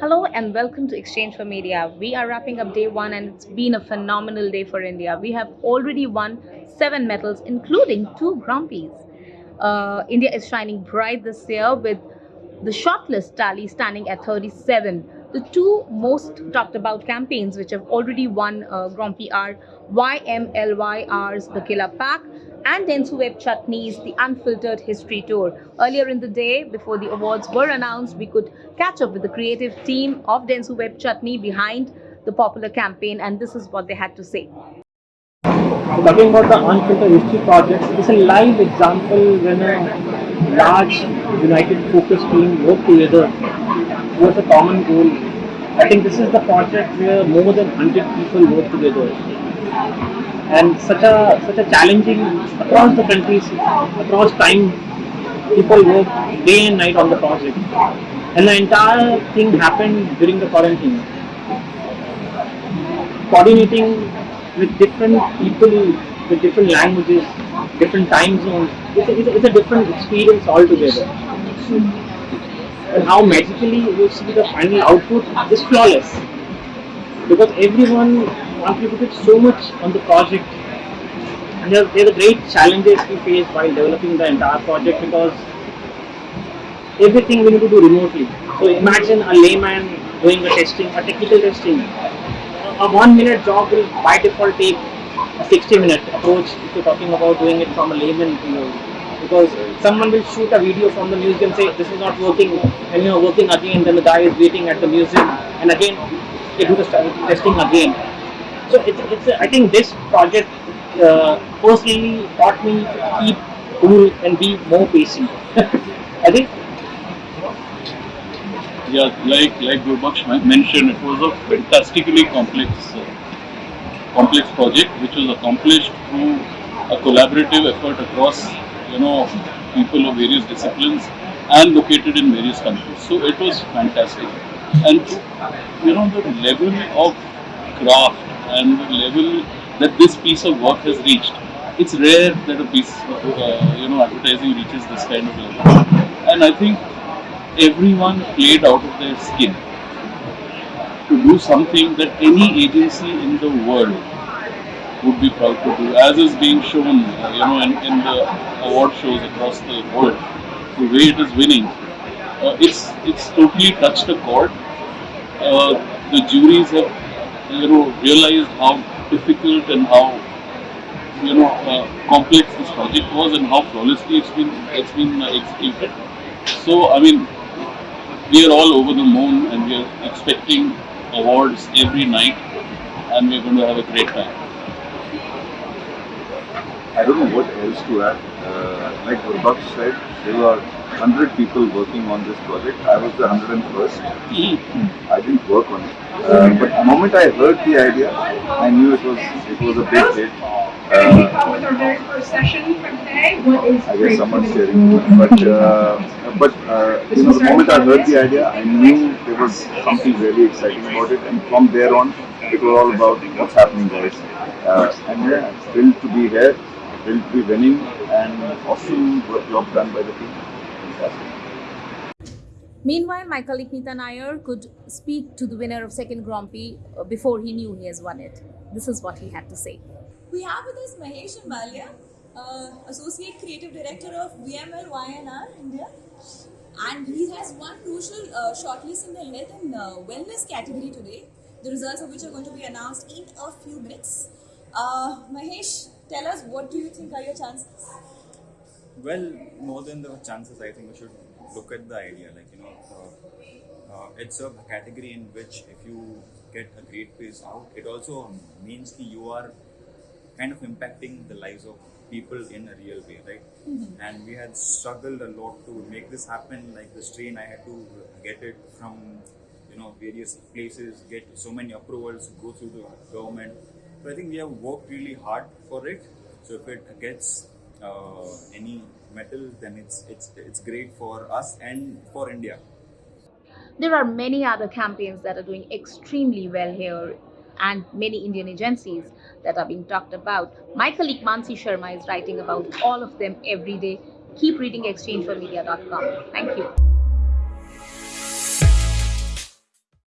Hello and welcome to Exchange for Media. We are wrapping up day one and it's been a phenomenal day for India. We have already won seven medals, including two Prix. Uh, India is shining bright this year with the shortlist tally standing at 37. The two most talked about campaigns which have already won uh, Grand Prix are VMLY&R's The Killer Pack and Dentsu Web Chutney's The Unfiltered History Tour. Earlier in the day, before the awards were announced, we could catch up with the creative team of Dentsu Web Chutney behind the popular campaign, and this is what they had to say. Talking about the Unfiltered History Project, it's a live example when a large united focus team work together towards a common goal. I think this is the project where more than 100 people work together and such a such a challenging across the countries, across time, people work day and night on the project, and the entire thing happened during the quarantine. Coordinating with different people, with different languages, different time zones, it's a, it's a, it's a different experience altogether. And how magically you see the final output is flawless because everyone contributed so much on the project. And there, there are great challenges we faced while developing the entire project because everything we need to do remotely. So imagine a layman doing a testing, a technical testing. A one minute job will by default take a 60 minute approach if you're talking about doing it from a layman view. Because someone will shoot a video from the museum, say this is not working, and you're working again, then the guy is waiting at the museum, and again they do the testing again. So it's, it's a, I think this project uh, personally taught me to keep cool and be more patient. I think Yeah, like like Gurbaksh mentioned, it was a fantastically complex uh, complex project which was accomplished through a collaborative effort across you know people of various disciplines and located in various countries. So it was fantastic, and you know the level of craft and the level that this piece of work has reached. It's rare that a piece of uh, you know advertising reaches this kind of level, and I think everyone played out of their skin to do something that any agency in the world would be proud to do, as is being shown, uh, you know, in, in the award shows across the world. The way it is winning, uh, it's it's totally touched a chord. Uh, the juries have, you know, realized how difficult and how you know uh, complex this project was and how flawlessly it's been it's been uh, executed. So I mean, we are all over the moon and we are expecting awards every night, and we're going to have a great time. I don't know what else to add. Uh, like Gurbaksh said, there were 100 people working on this project. I was the 101st. I didn't work on it. Uh, but the moment I heard the idea, I knew it was it was a big hit. Uh, with our very first session for today. What is I guess someone's sharing, but uh, but uh, you know, the moment I heard the idea, I knew there was something really exciting about it, and from there on, it was all about what's happening, guys. Uh, and yeah, thrilled to be here, thrilled to be winning, and awesome work job done by the team. Fantastic. Meanwhile, my colleague Nita Nair could speak to the winner of second Grand Prix uh, before he knew he has won it. This is what he had to say. We have with us Mahesh Ambalia, uh, Associate Creative Director of VMLY&R India, and he has one crucial uh, shortlist in the health and uh, wellness category today, the results of which are going to be announced in a few minutes. Uh, Mahesh, tell us what do you think are your chances? Well, more than the chances, I think we should look at the idea. Like, you know, uh, uh, it's a category in which if you get a great piece out, it also means that you are kind of impacting the lives of people in a real way, right? And we had struggled a lot to make this happen. Like the strain, I had to get it from, you know, various places, get so many approvals, go through the government. So I think we have worked really hard for it. So if it gets uh, any medal, then it's it's it's great for us and for India. There are many other campaigns that are doing extremely well here and many Indian agencies that are being talked about. My colleague Mansi Sharma is writing about all of them every day. Keep reading exchange4media.com. Thank you.